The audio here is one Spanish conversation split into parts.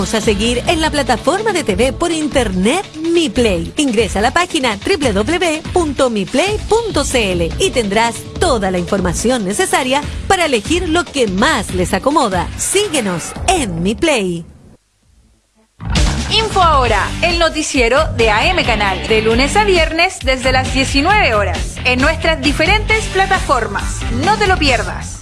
a seguir en la plataforma de TV por internet Mi Play. Ingresa a la página www.miplay.cl y tendrás toda la información necesaria para elegir lo que más les acomoda. Síguenos en Mi Play. Info ahora, el noticiero de AM Canal, de lunes a viernes desde las 19 horas, en nuestras diferentes plataformas. No te lo pierdas.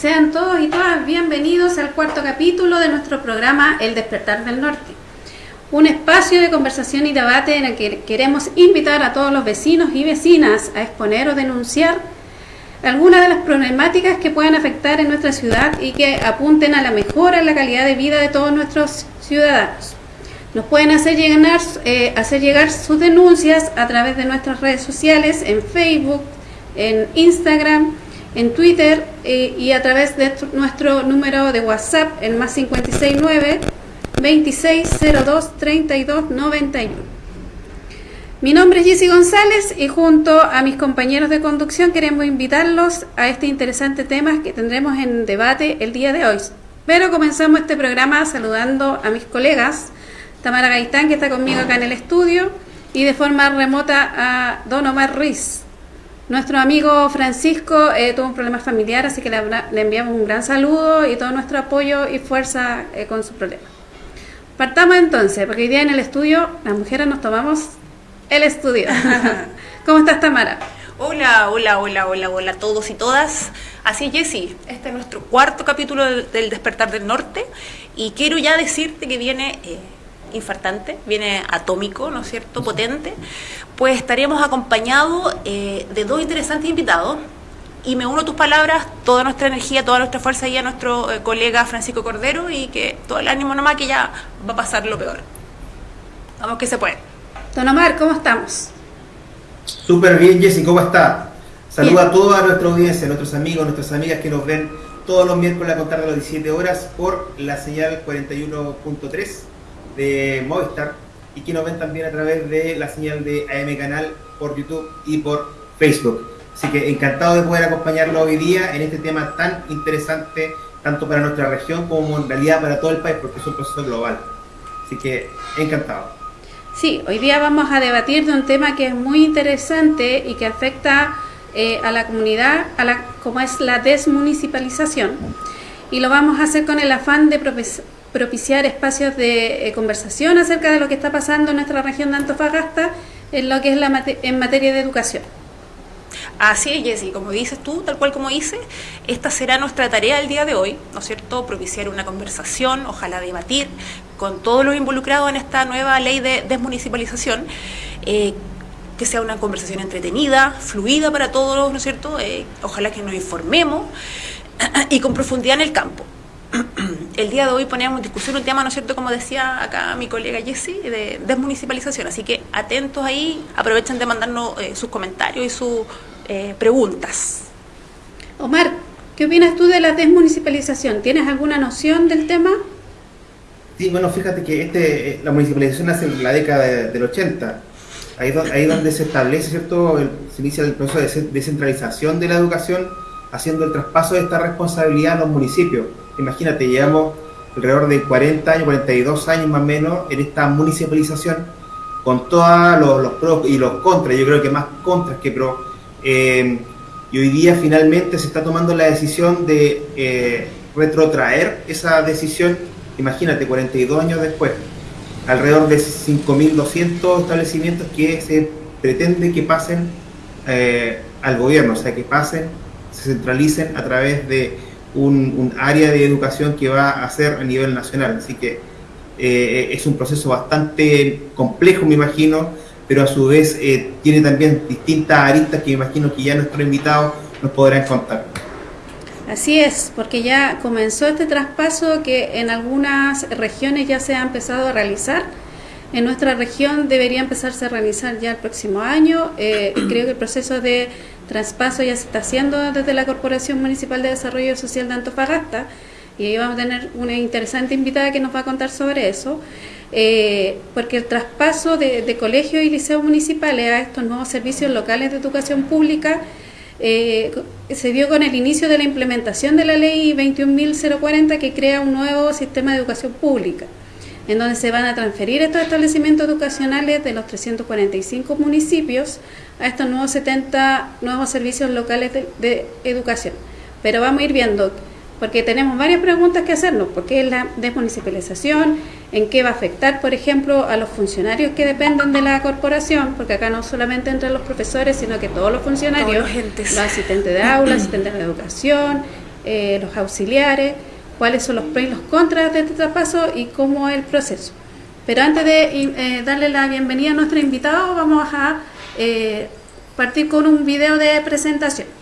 Sean todos y todas bienvenidos al cuarto capítulo de nuestro programa El Despertar del Norte. Un espacio de conversación y debate en el que queremos invitar a todos los vecinos y vecinas a exponer o denunciar algunas de las problemáticas que puedan afectar en nuestra ciudad y que apunten a la mejora en la calidad de vida de todos nuestros ciudadanos. Nos pueden hacer llegar, eh, hacer llegar sus denuncias a través de nuestras redes sociales, en Facebook, en Instagram, en Twitter eh, y a través de nuestro número de WhatsApp, el más 569 2602 3291. Mi nombre es Jessy González y junto a mis compañeros de conducción queremos invitarlos a este interesante tema que tendremos en debate el día de hoy. Pero comenzamos este programa saludando a mis colegas, Tamara Gaitán, que está conmigo acá en el estudio, y de forma remota a Don Omar Ruiz. Nuestro amigo Francisco eh, tuvo un problema familiar, así que le, enviamos un gran saludo y todo nuestro apoyo y fuerza eh, con su problema. Partamos entonces, porque hoy día en el estudio las mujeres nos tomamos el estudio. ¿Cómo estás, Tamara? Hola, hola, hola, hola, hola a todos y todas. Así es, Jessy, este es nuestro cuarto capítulo del, Despertar del Norte y quiero ya decirte que viene... Eh, infartante, viene atómico, ¿no es cierto?, potente, pues estaríamos acompañados eh, de dos interesantes invitados. Y me uno a tus palabras, toda nuestra energía, toda nuestra fuerza y a nuestro eh, colega Francisco Cordero y que todo el ánimo nomás que ya va a pasar lo peor. Vamos que se puede. Don Omar, ¿cómo estamos? Súper bien, Jessy, ¿cómo está? Saluda a toda nuestra audiencia, a nuestros amigos, nuestras amigas que nos ven todos los miércoles a contar de las 17 horas por la señal 41.3 de Movistar y que nos ven también a través de la señal de AM Canal por YouTube y por Facebook. Así que encantado de poder acompañarlo hoy día en este tema tan interesante, tanto para nuestra región como en realidad para todo el país, porque es un proceso global. Así que encantado. Sí, hoy día vamos a debatir de un tema que es muy interesante y que afecta eh, a la comunidad, a la, como es la desmunicipalización. Y lo vamos a hacer con el afán de propiciar espacios de eh, conversación acerca de lo que está pasando en nuestra región de Antofagasta en lo que es la en materia de educación. Así es, Jessy, como dices tú, tal cual como dices, esta será nuestra tarea el día de hoy, ¿no es cierto? Propiciar una conversación, ojalá debatir con todos los involucrados en esta nueva ley de desmunicipalización, eh, que sea una conversación entretenida, fluida para todos, ¿no es cierto? Eh, ojalá que nos informemos y con profundidad en el campo el día de hoy poníamos en discusión un tema, ¿no es cierto?, como decía acá mi colega Jessie, de desmunicipalización. Así que atentos ahí, aprovechen de mandarnos eh, sus comentarios y sus eh, preguntas. Omar, ¿qué opinas tú de la desmunicipalización? ¿Tienes alguna noción del tema? Sí, bueno, fíjate que este, eh, la municipalización nace en la década del 80. Ahí, ahí donde se establece, ¿cierto?, se inicia el proceso de descentralización de la educación, haciendo el traspaso de esta responsabilidad a los municipios imagínate, llevamos alrededor de 40 años, 42 años más o menos en esta municipalización, con todos los, pros y los contras, yo creo que más contras que pros. Eh, y hoy día finalmente se está tomando la decisión de eh, retrotraer esa decisión, imagínate, 42 años después, alrededor de 5.200 establecimientos que se pretende que pasen eh, al gobierno, o sea, que pasen, se centralicen a través de un, área de educación que va a ser a nivel nacional. Así que eh, es un proceso bastante complejo, me imagino, pero a su vez eh, tiene también distintas aristas que imagino que ya nuestros invitados nos podrán contar. Así es, porque ya comenzó este traspaso que en algunas regiones ya se ha empezado a realizar. En nuestra región debería empezarse a realizar ya el próximo año. Eh, creo que el proceso de traspaso ya se está haciendo desde la Corporación Municipal de Desarrollo Social de Antofagasta y ahí vamos a tener una interesante invitada que nos va a contar sobre eso. Eh, porque el traspaso de, colegios y liceos municipales a estos nuevos servicios locales de educación pública eh, se dio con el inicio de la implementación de la ley 21.040 que crea un nuevo sistema de educación pública, en donde se van a transferir estos establecimientos educacionales de los 345 municipios a estos nuevos 70 nuevos servicios locales de educación. Pero vamos a ir viendo porque tenemos varias preguntas que hacernos, ¿por qué es la desmunicipalización? ¿En qué va a afectar, por ejemplo, a los funcionarios que dependen de la corporación? Porque acá no solamente entre los profesores, sino que todos los funcionarios, los, asistentes de aula, asistentes de educación, eh, los auxiliares, cuáles son los pros y los contras de este traspaso y cómo es el proceso. Pero antes de eh, darle la bienvenida a nuestro invitado, vamos a eh, partir con un video de presentación.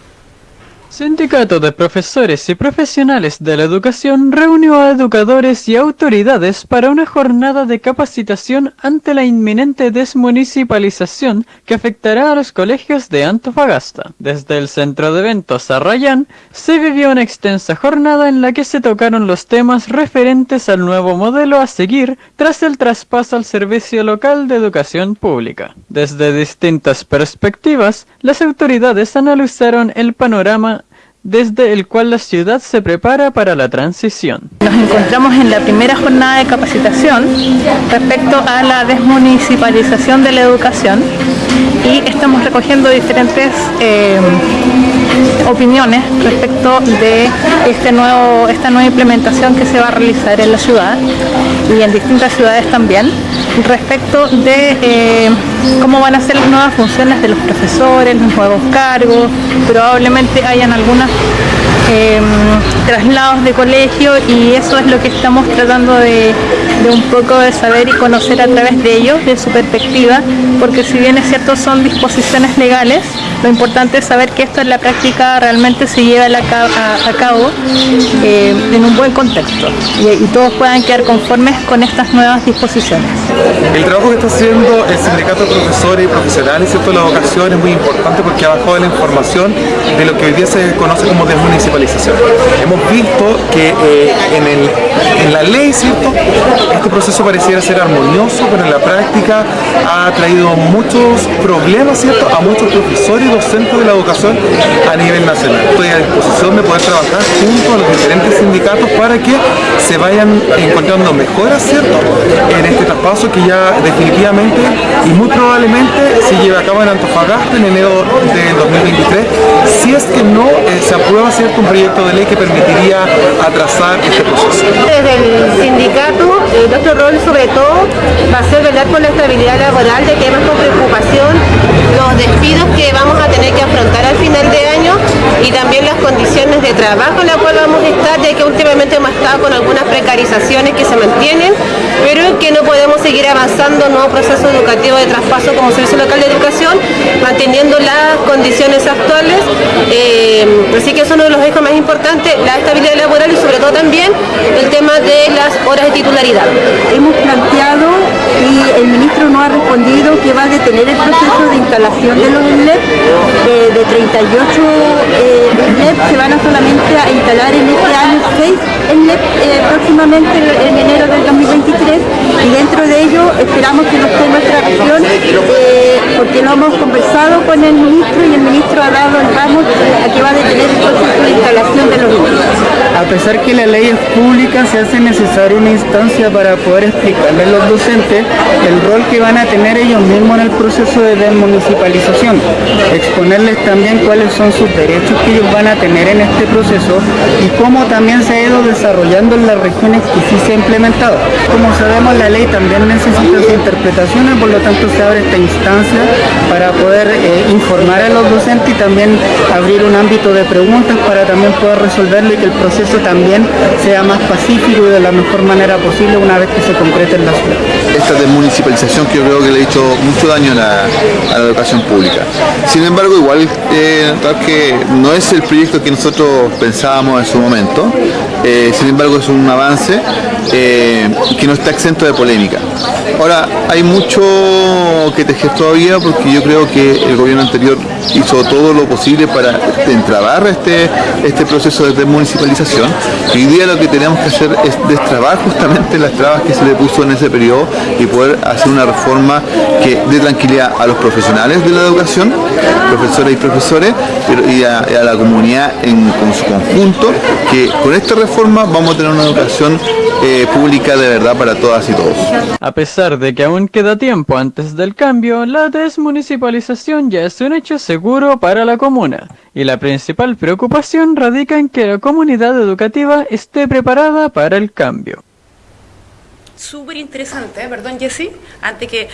Sindicato de Profesores y Profesionales de la Educación reunió a educadores y autoridades para una jornada de capacitación ante la inminente desmunicipalización que afectará a los colegios de Antofagasta. Desde el centro de eventos Arrayán se vivió una extensa jornada en la que se tocaron los temas referentes al nuevo modelo a seguir tras el traspaso al servicio local de educación pública. Desde distintas perspectivas, las autoridades analizaron el panorama desde el cual la ciudad se prepara para la transición. Nos encontramos en la primera jornada de capacitación respecto a la desmunicipalización de la educación y estamos recogiendo diferentes eh, opiniones respecto de este nuevo, esta nueva implementación que se va a realizar en la ciudad y en distintas ciudades también respecto de eh, cómo van a ser las nuevas funciones de los profesores, los nuevos cargos, probablemente hayan algunas Em, traslados de colegio y eso es lo que estamos tratando de, un poco de saber y conocer a través de ellos, de su perspectiva, porque si bien es cierto son disposiciones legales, lo importante es saber que esto en la práctica realmente se lleva a, cabo eh, en un buen contexto y, todos puedan quedar conformes con estas nuevas disposiciones. El trabajo que está haciendo el sindicato de profesores y profesionales, ¿cierto? la vocación es muy importante porque ha bajado la información de lo que hoy día se conoce como desmunicipalización Hemos visto que eh, en, la ley, ¿cierto? Este proceso pareciera ser armonioso, pero en la práctica ha traído muchos problemas, ¿cierto? A muchos profesores y docentes de la educación a nivel nacional. Estoy a disposición de poder trabajar junto a los diferentes sindicatos para que se vayan encontrando mejoras, ¿cierto? En este traspaso que ya definitivamente y muy probablemente se lleve a cabo en Antofagasta en enero del 2023, si es que no eh, se aprueba, ¿cierto? Proyecto de ley que permitiría atrasar este proceso. Desde el sindicato, eh, nuestro rol sobre todo va a ser velar por la estabilidad laboral de temas con preocupación, los despidos que vamos a tener que afrontar al final de año y también las condiciones de trabajo en las cuales vamos a estar, ya que últimamente hemos estado con algunas precarizaciones que se mantienen, pero que no podemos seguir avanzando en nuevo proceso educativo de traspaso como servicio local de educación, manteniendo las condiciones actuales. Eh, así que eso es uno de los más importante, la estabilidad laboral y sobre todo también el tema de las horas de titularidad. Hemos planteado y el ministro no ha respondido que va a detener el proceso de instalación de los INLEP, de, 38 eh, se van a solamente a instalar en este año 6 Eh, próximamente en enero del 2023 y dentro de ello esperamos que nos esté nuestra región porque lo hemos conversado con el ministro y el ministro ha dado el ramo a que va a detener el proceso de instalación de los A pesar que la ley es pública, se hace necesaria una instancia para poder explicarle a los docentes el rol que van a tener ellos mismos en el proceso de desmunicipalización, exponerles también cuáles son sus derechos que ellos van a tener en este proceso y cómo también se ha ido desarrollando en las regiones que sí se ha implementado. Como sabemos, la ley también necesita su interpretaciones, por lo tanto se abre esta instancia para poder eh, informar a los docentes y también abrir un ámbito de preguntas para también poder resolverlo y que el proceso también sea más pacífico y de la mejor manera posible una vez que se concrete en la ciudad desmunicipalización que yo creo que le ha hecho mucho daño a la, educación pública. Sin embargo, igual eh, que no es el proyecto que nosotros pensábamos en su momento, eh, sin embargo es un avance eh, que no está exento de polémica. Ahora, hay mucho que tejer todavía porque yo creo que el gobierno anterior hizo todo lo posible para entrabar este, este proceso de desmunicipalización. Y hoy día lo que tenemos que hacer es destrabar justamente las trabas que se le puso en ese periodo y poder hacer una reforma que dé tranquilidad a los profesionales de la educación, profesores y profesores, y a, la comunidad en, su conjunto, que con esta reforma vamos a tener una educación eh, pública de verdad para todas y todos. A pesar de que aún queda tiempo antes del cambio, la desmunicipalización ya es un hecho seguro para la comuna, y la principal preocupación radica en que la comunidad educativa esté preparada para el cambio súper interesante, ¿eh? perdón Jessy, antes que,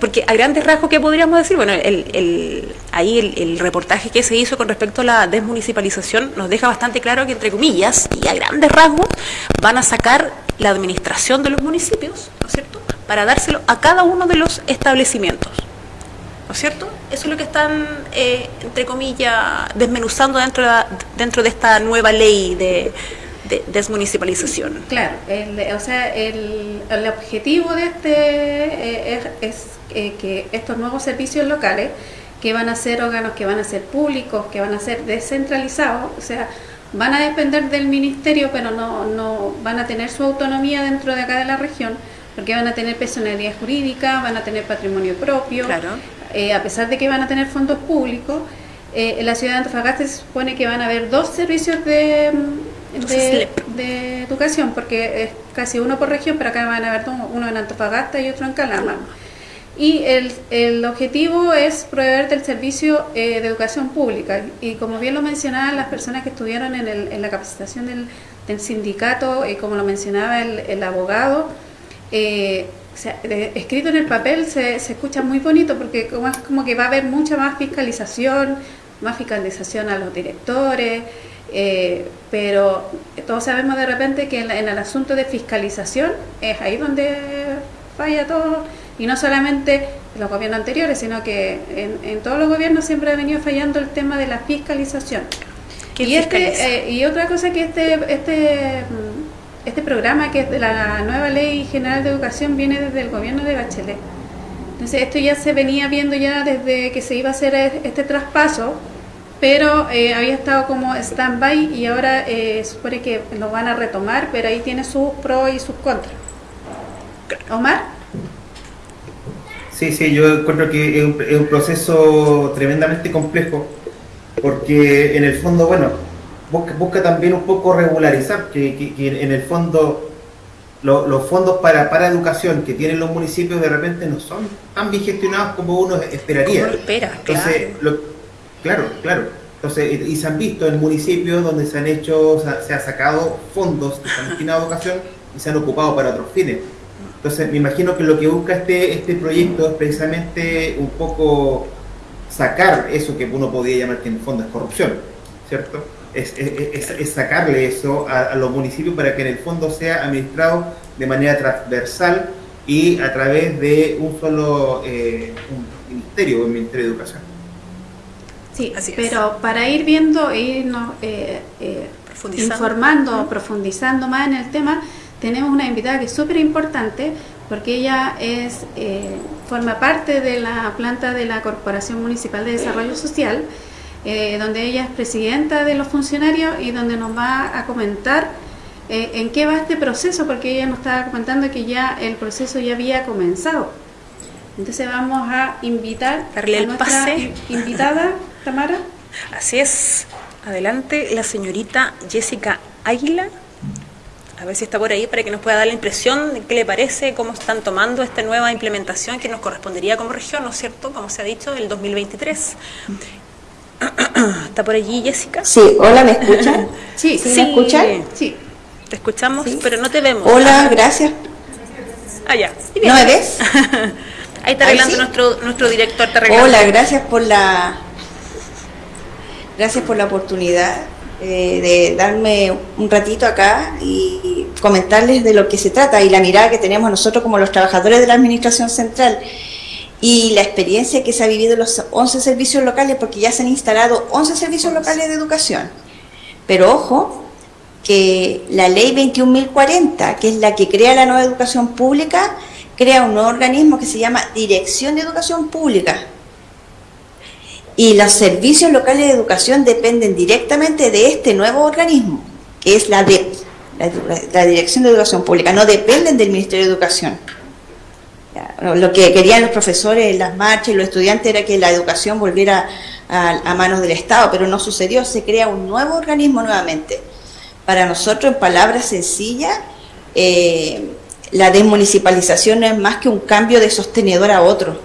porque a grandes rasgos, ¿qué podríamos decir? Bueno, el, ahí el, reportaje que se hizo con respecto a la desmunicipalización nos deja bastante claro que, entre comillas, y a grandes rasgos, van a sacar la administración de los municipios, ¿no es cierto?, para dárselo a cada uno de los establecimientos. ¿No es cierto? Eso es lo que están, eh, entre comillas, desmenuzando dentro dentro de esta nueva ley de, de desmunicipalización. Claro, o sea, el, objetivo de este eh, es, eh, que estos nuevos servicios locales, que van a ser órganos que van a ser públicos, que van a ser descentralizados, o sea, van a depender del ministerio, pero no, no van a tener su autonomía dentro de acá de la región, porque van a tener personalidad jurídica, van a tener patrimonio propio, claro. Eh, a pesar de que van a tener fondos públicos. en la ciudad de Antofagasta se supone que van a haber dos servicios de, de, educación, porque es casi uno por región, pero acá van a haber uno en Antofagasta y otro en Calama. Y el, el objetivo es proveer del servicio eh, de educación pública. Y como bien lo mencionaban las personas que estuvieron en, el, en la capacitación del, del sindicato, y como lo mencionaba el, el abogado, eh, escrito en el papel se, se, escucha muy bonito porque como, es como que va a haber mucha más fiscalización, más fiscalización a los directores, eh, pero todos sabemos de repente que en, el asunto de fiscalización es ahí donde falla todo, y no solamente en los gobiernos anteriores, sino que en, todos los gobiernos siempre ha venido fallando el tema de la fiscalización. Y, este, eh, y otra cosa que este, este, este programa, que es de la nueva Ley General de Educación, viene desde el gobierno de Bachelet. Entonces esto ya se venía viendo ya desde que se iba a hacer este traspaso pero eh, había estado como stand-by y ahora eh, supone que lo van a retomar, pero ahí tiene sus pros y sus contras. Omar. Sí, sí, yo encuentro que es un, proceso tremendamente complejo, porque en el fondo, bueno, busca, también un poco regularizar, que, en el fondo los fondos para, para educación que tienen los municipios de repente no son tan bien gestionados como uno esperaría. Como espera, Entonces, Claro, claro. Entonces, y se han visto en municipios donde se han hecho, se ha sacado fondos que están destinados a educación y se han ocupado para otros fines. Entonces, me imagino que lo que busca este, este proyecto es precisamente un poco sacar eso que uno podría llamar que en el fondo es corrupción, ¿cierto? Es, sacarle eso a, los municipios para que en el fondo sea administrado de manera transversal y a través de un solo eh, un ministerio, un Ministerio de Educación. Sí, pero para ir viendo e irnos eh, eh, informando, profundizando más en el tema, tenemos una invitada que es súper importante porque ella es eh, forma parte de la planta de la Corporación Municipal de Desarrollo Social, donde ella es presidenta de los funcionarios y donde nos va a comentar en qué va este proceso, porque ella nos estaba comentando que ya el proceso ya había comenzado. Entonces vamos a invitar Darle a nuestra invitada Tamara. Así es. Adelante, la señorita Jessica Águila. A ver si está por ahí para que nos pueda dar la impresión de qué le parece, cómo están tomando esta nueva implementación que nos correspondería como región, ¿no es cierto? Como se ha dicho, el 2023. ¿Está por allí, Jessica? Sí, hola, ¿me escuchan? Sí, ¿Sí, me escuchan? Sí. Te escuchamos, pero no te vemos. Hola, gracias. Ah, ya. ¿No me ves? Ahí está arreglando nuestro, nuestro director. Hola, gracias por la Gracias por la oportunidad eh, de darme un ratito acá y comentarles de lo que se trata y la mirada que tenemos nosotros como los trabajadores de la Administración Central y la experiencia que se ha vivido en los 11 servicios locales, porque ya se han instalado 11 servicios locales de educación. Pero ojo, que la ley 21.040, que es la que crea la nueva educación pública, crea un nuevo organismo que se llama Dirección de Educación Pública. Y los servicios locales de educación dependen directamente de este nuevo organismo, que es la DEP, la, Dirección de Educación Pública, no dependen del Ministerio de Educación. Lo que querían los profesores, las marchas y los estudiantes era que la educación volviera a, manos del Estado, pero no sucedió, se crea un nuevo organismo nuevamente. Para nosotros, en palabras sencillas, eh, la desmunicipalización no es más que un cambio de sostenedor a otro.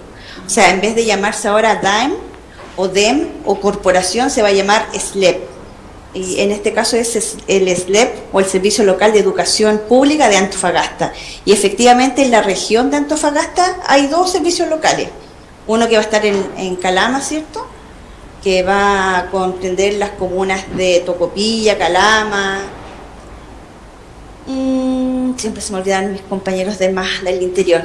O sea, en vez de llamarse ahora DAEM o DEM o corporación, se va a llamar SLEP. Y en este caso es el SLEP o el Servicio Local de Educación Pública de Antofagasta. Y efectivamente en la región de Antofagasta hay dos servicios locales. Uno que va a estar en, en Calama, ¿cierto? Que va a comprender las comunas de Tocopilla, Calama, Mm, siempre se me olvidan mis compañeros de más del interior.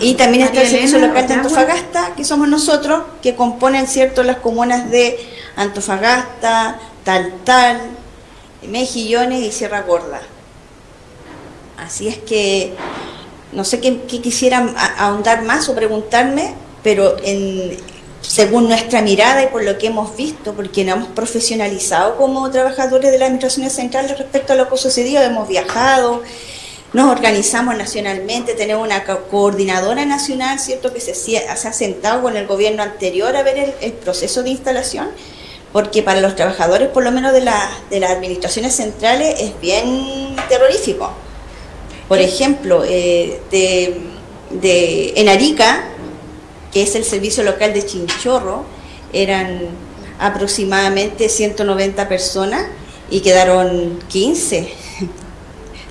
Y también está el Servicio Local de Antofagasta, que somos nosotros, que componen cierto las comunas de Antofagasta, Taltal, Mejillones y Sierra Gorda. Así es que no sé qué, qué quisieran ahondar más o preguntarme, pero en, según nuestra mirada y por lo que hemos visto, porque nos hemos profesionalizado como trabajadores de las administraciones centrales respecto a lo que ha sucedido, hemos viajado, nos organizamos nacionalmente, tenemos una coordinadora nacional, ¿cierto?, que se, se ha sentado con el gobierno anterior a ver el, el, proceso de instalación, porque para los trabajadores, por lo menos de, la, de las administraciones centrales, es bien terrorífico. Por ejemplo, eh, de, de, en Arica, que es el servicio local de Chinchorro, eran aproximadamente 190 personas y quedaron 15.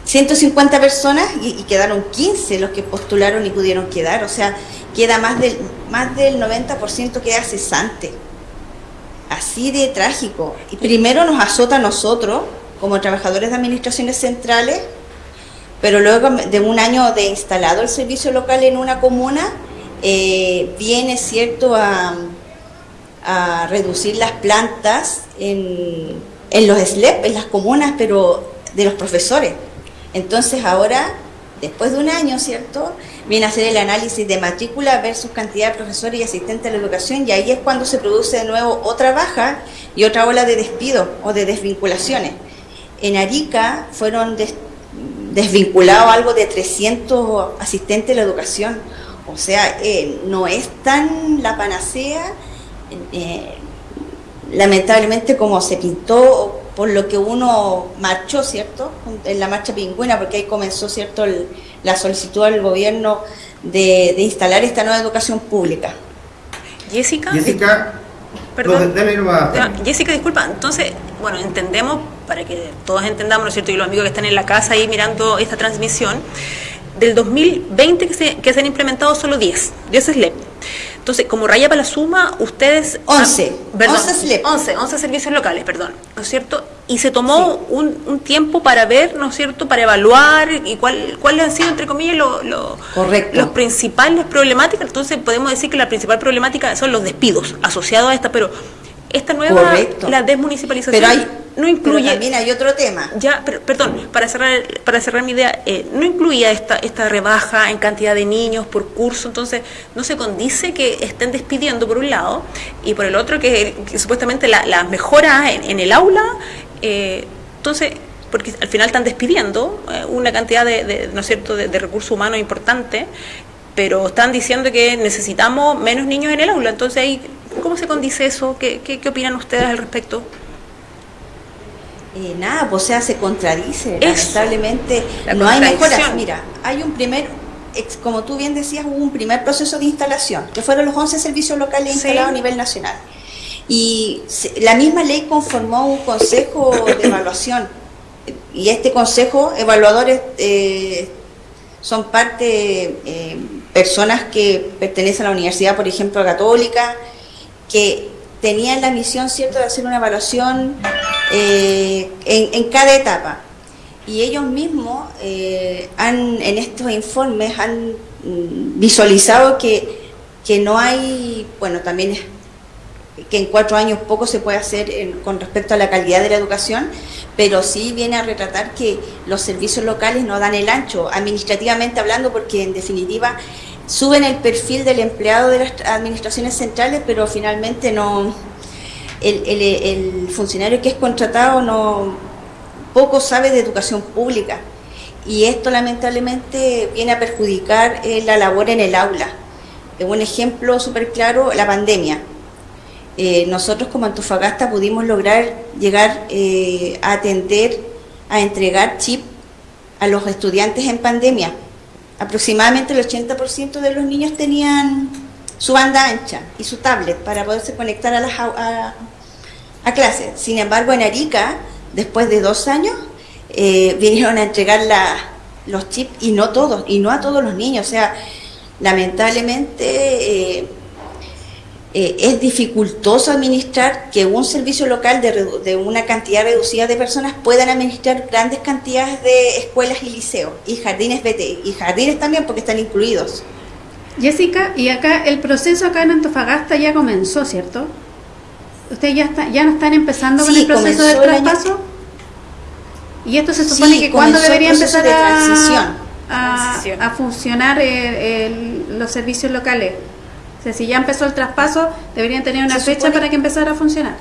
150 personas y, quedaron 15 los que postularon y pudieron quedar, o sea, queda más del, más del 90% queda cesante. Así de trágico. Y primero nos azota a nosotros, como trabajadores de administraciones centrales, pero luego de un año de instalado el servicio local en una comuna, eh, viene cierto a, a, reducir las plantas en, en los SLEP, en las comunas, pero de los profesores. Entonces ahora, después de un año, ¿cierto? Viene a hacer el análisis de matrícula versus cantidad de profesores y asistentes de la educación y ahí es cuando se produce de nuevo otra baja y otra ola de despido o de desvinculaciones. En Arica fueron des, desvinculados algo de 300 asistentes de la educación o sea, eh, no es tan la panacea, eh, lamentablemente como se pintó por lo que uno marchó, ¿cierto? En la marcha pingüina, porque ahí comenzó, ¿cierto?, el, la solicitud al gobierno de, de, instalar esta nueva educación pública. Jessica. Jessica. Perdón. No, dale. Jessica, disculpa. Entonces, bueno, entendemos, para que todos entendamos, ¿no es cierto? Y los amigos que están en la casa ahí mirando esta transmisión, del 2020 que se, que se han implementado solo 10, 10 SLEP. Entonces, como raya para la suma, ustedes... 11, han, perdón, 11 SLEP. 11, 11 servicios locales, perdón, ¿no es cierto? Y se tomó sí. un, un, tiempo para ver, ¿no es cierto?, para evaluar y cuál, cuáles han sido, entre comillas, los lo, los principales problemáticas. Entonces, podemos decir que la principal problemática son los despidos asociados a esta, pero esta nueva, Correcto. la desmunicipalización pero hay, no incluye... Pero también hay otro tema. Ya, pero, perdón, para cerrar, para cerrar mi idea, eh, no incluía esta, esta rebaja en cantidad de niños por curso, entonces no se condice que estén despidiendo por un lado y por el otro que, que supuestamente las la mejoras en, en, el aula, eh, entonces porque al final están despidiendo eh, una cantidad de, de, ¿no es cierto?, de, de recursos humanos importante, pero están diciendo que necesitamos menos niños en el aula, entonces ahí ¿Cómo se condice eso? ¿Qué, qué, qué opinan ustedes al respecto? Eh, nada, pues o sea, se contradice. Eso, Lamentablemente no hay mejoras. Mira, hay un primer, como tú bien decías, hubo un primer proceso de instalación, que fueron los 11 servicios locales sí. instalados a nivel nacional. Y la misma ley conformó un consejo de evaluación. Y este consejo, evaluadores, eh, son parte, eh, personas que pertenecen a la Universidad, por ejemplo, Católica, que tenían la misión cierto de hacer una evaluación eh, en, en, cada etapa. y ellos mismos eh, han, en estos informes han mm, visualizado que, que no hay, bueno, también es que en cuatro años poco se puede hacer con respecto a la calidad de la educación, pero sí viene a retratar que los servicios locales no dan el ancho, administrativamente hablando, porque en definitiva suben el perfil del empleado de las administraciones centrales, pero finalmente no el, funcionario que es contratado no poco sabe de educación pública y esto lamentablemente viene a perjudicar eh, la labor en el aula. Un ejemplo súper claro, la pandemia. Eh, nosotros como Antofagasta pudimos lograr llegar eh, a atender, a entregar chip a los estudiantes en pandemia. Aproximadamente el 80% de los niños tenían su banda ancha y su tablet para poderse conectar a, las, a. Sin embargo, en Arica después de dos años, eh, vinieron a entregar los chips y no todos, y no a todos los niños. O sea, lamentablemente eh, eh, es dificultoso administrar que un servicio local de, una cantidad reducida de personas puedan administrar grandes cantidades de escuelas y liceos, y jardines BT, y jardines también porque están incluidos. Jessica, y acá el proceso acá en Antofagasta ya comenzó, ¿cierto? ¿Ustedes ya, está, ya no están empezando con el proceso de traspaso? Y esto se supone que cuándo debería empezar a, a, funcionar eh, los servicios locales. O sea, si ya empezó el traspaso, deberían tener una fecha para que empezara a funcionar.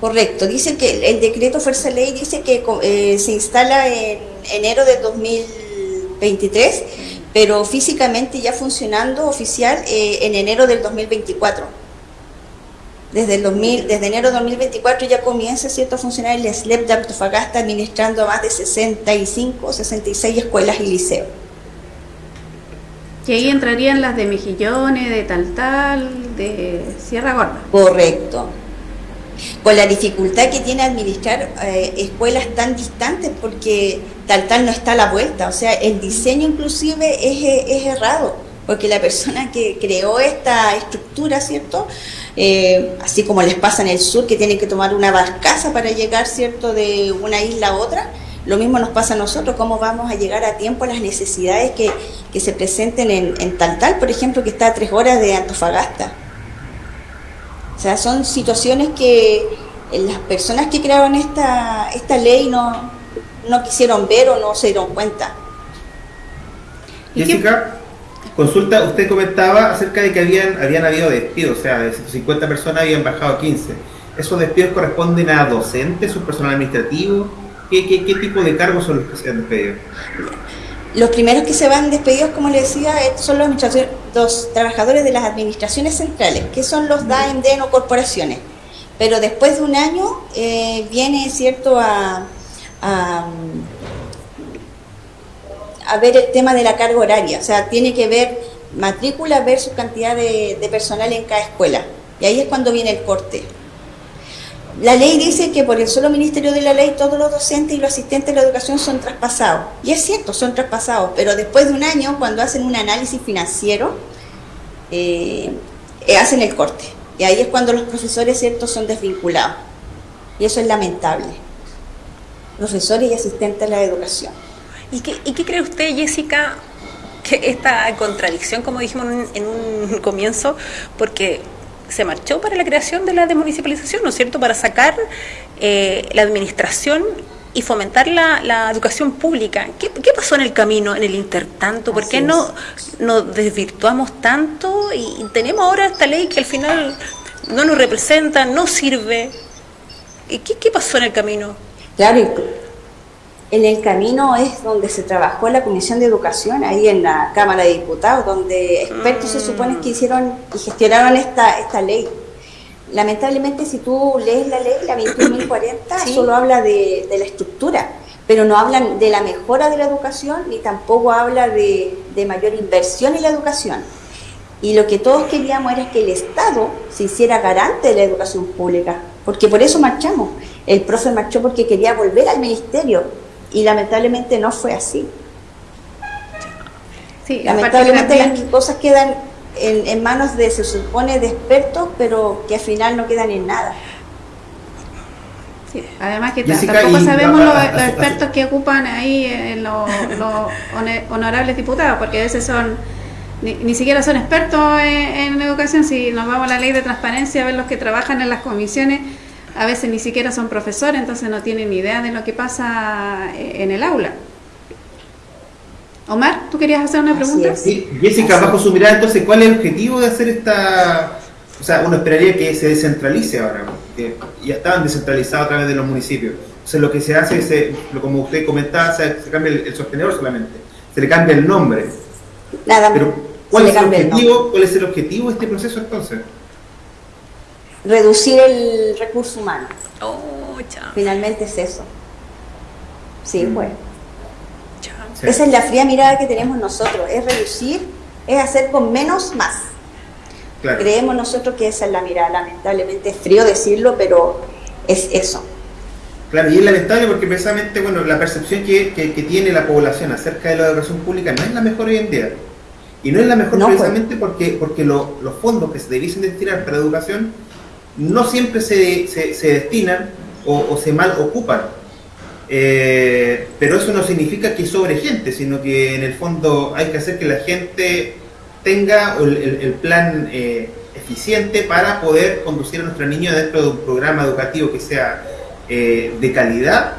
Correcto, dice que el decreto Fuerza Ley dice que eh, se instala en enero de 2023, pero físicamente ya funcionando oficial eh, en enero del 2024 desde, el 2000, desde enero de 2024 ya comienza ¿cierto? a funcionar el SLEP de Antofagasta administrando más de 65 o 66 escuelas y liceos. Y ahí entrarían las de Mejillones, de Taltal, de Sierra Gorda. Correcto. Con la dificultad que tiene administrar eh, escuelas tan distantes porque Taltal no está a la vuelta, o sea, el diseño inclusive es, es errado, porque la persona que creó esta estructura, ¿cierto? Eh, así como les pasa en el sur, que tienen que tomar una barcaza para llegar, ¿cierto?, de una isla a otra. Lo mismo nos pasa a nosotros, cómo vamos a llegar a tiempo a las necesidades que, se presenten en, en Taltal, por ejemplo, que está a tres horas de Antofagasta. O sea, son situaciones que las personas que crearon esta, esta ley no, no quisieron ver o no se dieron cuenta. Jessica, Consulta, usted comentaba acerca de que habían, habían habido despidos, o sea, de 150 personas habían bajado a 15. ¿Esos despidos corresponden a docentes, su personal administrativo? ¿Qué, qué, tipo de cargos son los que se han despedido? Los primeros que se van despedidos, como le decía, son los, los trabajadores de las administraciones centrales, que son los DAEM, DEN o corporaciones. Pero después de un año eh, viene, cierto, a a ver el tema de la carga horaria, o sea, tiene que ver matrícula versus cantidad de, personal en cada escuela. Y ahí es cuando viene el corte. La ley dice que por el solo Ministerio de la Ley todos los docentes y los asistentes de la educación son traspasados. Y es cierto, son traspasados, pero después de un año, cuando hacen un análisis financiero, eh, eh, hacen el corte. Y ahí es cuando los profesores, cierto, son desvinculados. Y eso es lamentable. Profesores y asistentes de la educación. ¿Y qué, cree usted, Jessica, que esta contradicción, como dijimos en un, comienzo, porque se marchó para la creación de la desmunicipalización, ¿no es cierto?, para sacar eh, la administración y fomentar la, educación pública. ¿Qué, pasó en el camino, en el intertanto? ¿Por qué no nos desvirtuamos tanto y, tenemos ahora esta ley que al final no nos representa, no sirve? ¿Y qué, qué pasó en el camino? Claro, en el camino es donde se trabajó la Comisión de Educación, ahí en la Cámara de Diputados, donde expertos se supone que hicieron y gestionaron esta, esta ley. Lamentablemente, si tú lees la ley, la 21.040, solo habla de, la estructura, pero no hablan de la mejora de la educación ni tampoco habla de, de mayor inversión en la educación. Y lo que todos queríamos era que el Estado se hiciera garante de la educación pública, porque por eso marchamos. El profe marchó porque quería volver al ministerio, y lamentablemente no fue así. Sí, lamentablemente las cosas quedan en, manos de, se supone, de expertos, pero que al final no quedan en nada. Sí, además que Jessica, tampoco sabemos a- los, los expertos que ocupan ahí en los, honorables diputados, porque a veces son ni, ni siquiera son expertos en, en educación. Si nos vamos a la ley de transparencia, a ver los que trabajan en las comisiones, a veces ni siquiera son profesores, entonces no tienen ni idea de lo que pasa eh, en el aula. Omar, ¿tú querías hacer una pregunta? Sí, Jessica, bajo su mirada, entonces, ¿cuál es el objetivo de hacer esta...? O sea, uno esperaría que se descentralice ahora, que ya estaban descentralizados a través de los municipios. Entonces, lo que se hace es, eh, lo- como usted comentaba, se, se cambia el, el sostenedor solamente, se le cambia el nombre. Nada Pero, se ¿cuál le es, el objetivo, ¿cuál es el objetivo de este proceso entonces? Reducir el recurso humano. Oh, chao. Finalmente es eso. Sí, Mm. bueno. Sí. Esa es la fría mirada que tenemos nosotros, es reducir, es hacer con menos más. Claro. Creemos nosotros que esa es la mirada, lamentablemente es frío decirlo, pero es eso. Claro, y es lamentable porque precisamente, bueno, la percepción que, que- que tiene la población acerca de la educación pública no es la mejor hoy en día. Y no es la mejor No, pues. precisamente porque, porque lo- los fondos que se debiesen destinar para educación no siempre se, se- se destinan o, se mal ocupan. Eh, pero eso no significa que sobre gente, sino que en el fondo hay que hacer que la gente tenga el, el- el plan eh, eficiente para poder conducir a nuestros niños dentro de un programa educativo que sea eh, de calidad,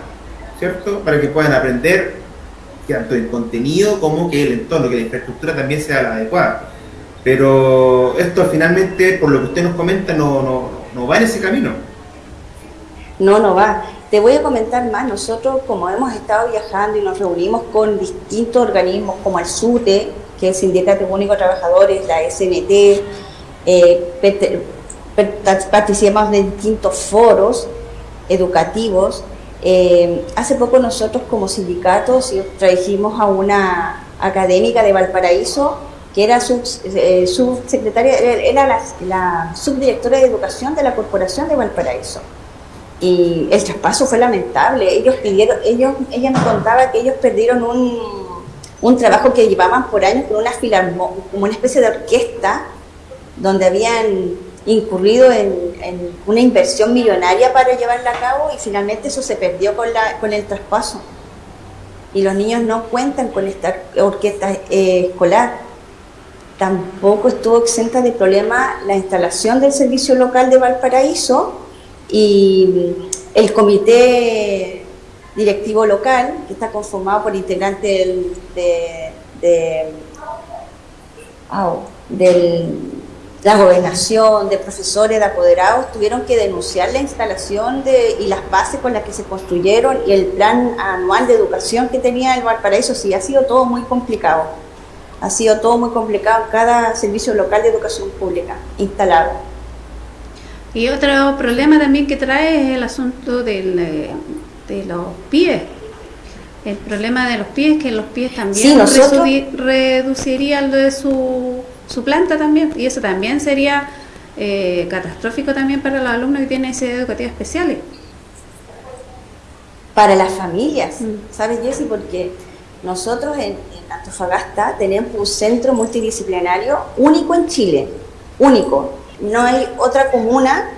¿cierto? Para que puedan aprender tanto en contenido como que el entorno, que la infraestructura también sea la adecuada. Pero esto finalmente, por lo que usted nos comenta, no, no, no va en ese camino. No, no va. Te voy a comentar más. Nosotros, como hemos estado viajando y nos reunimos con distintos organismos como el SUTE, que es el Sindicato Único de Trabajadores, la SNT, eh, participamos de distintos foros educativos. Eh, hace poco nosotros como sindicatos trajimos a una académica de Valparaíso que era sub- eh, era la, subdirectora de educación de la Corporación de Valparaíso y el traspaso fue lamentable. Ellos pidieron, ellos, ella me contaba que ellos perdieron un, un trabajo que llevaban por años con una filarmo, como una especie de orquesta, donde habían incurrido en, en una inversión millonaria para llevarla a cabo y finalmente eso se perdió con, la, con el traspaso. Y los niños no cuentan con esta orquesta eh, escolar. Tampoco estuvo exenta de problema la instalación del servicio local de Valparaíso, y el comité directivo local, que está conformado por integrantes de, la gobernación, de profesores, de apoderados, tuvieron que denunciar la instalación de, y las bases con las que se construyeron y el plan anual de educación que tenía el Valparaíso. Sí, ha sido todo muy complicado. Ha sido todo muy complicado en cada servicio local de educación pública instalado. Y otro problema también que trae es el asunto del, eh, de los pies. El problema de los pies, que los pies también Sí, reduciría lo de su, su planta también. Y eso también sería eh, catastrófico también para los alumnos que tienen necesidades educativas especiales. para las familias, ¿sabes Jessy? Porque nosotros en, Antofagasta tenemos un centro multidisciplinario único en Chile, único. No hay otra comuna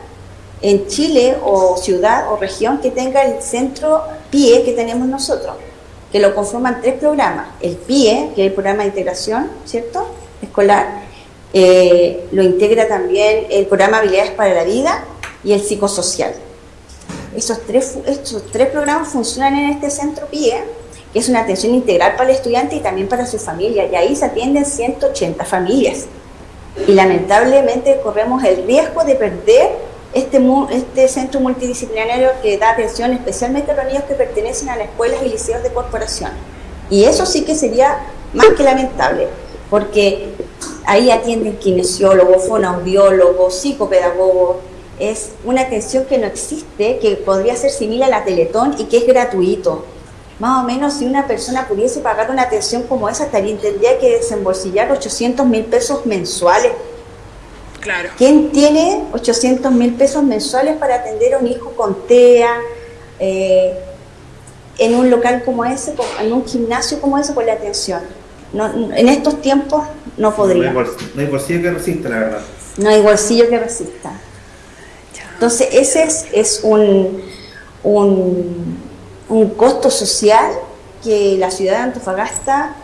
en Chile o ciudad o región que tenga el centro PIE que tenemos nosotros, que lo conforman tres programas. El PIE, que es el programa de integración, ¿cierto? Escolar. Eh, lo integra también el programa Habilidades para la Vida y el psicosocial. Esos tres, estos tres programas funcionan en este centro PIE, que es una atención integral para el estudiante y también para su familia, y ahí se atienden 180 familias. Y lamentablemente corremos el riesgo de perder este, este centro multidisciplinario que da atención especialmente a los niños que pertenecen a las escuelas y liceos de corporación. Y eso sí que sería más que lamentable, porque ahí atienden kinesiólogos, fonoaudiólogos, psicopedagogos, es una atención que no existe, que podría ser similar a la Teletón y que es gratuito. Más o menos si una persona pudiese pagar una atención como esa, estaría, tendría que desembolsillar 800 mil pesos mensuales. Claro. ¿Quién tiene 800 mil pesos mensuales para atender a un hijo con TEA eh, en un local como ese, en un gimnasio como ese con la atención? No, en estos tiempos no No podría. hay, no hay bolsillo que resista, la verdad. No hay bolsillo que resista. Entonces, ese es, es un, un, un costo social que la ciudad de Antofagasta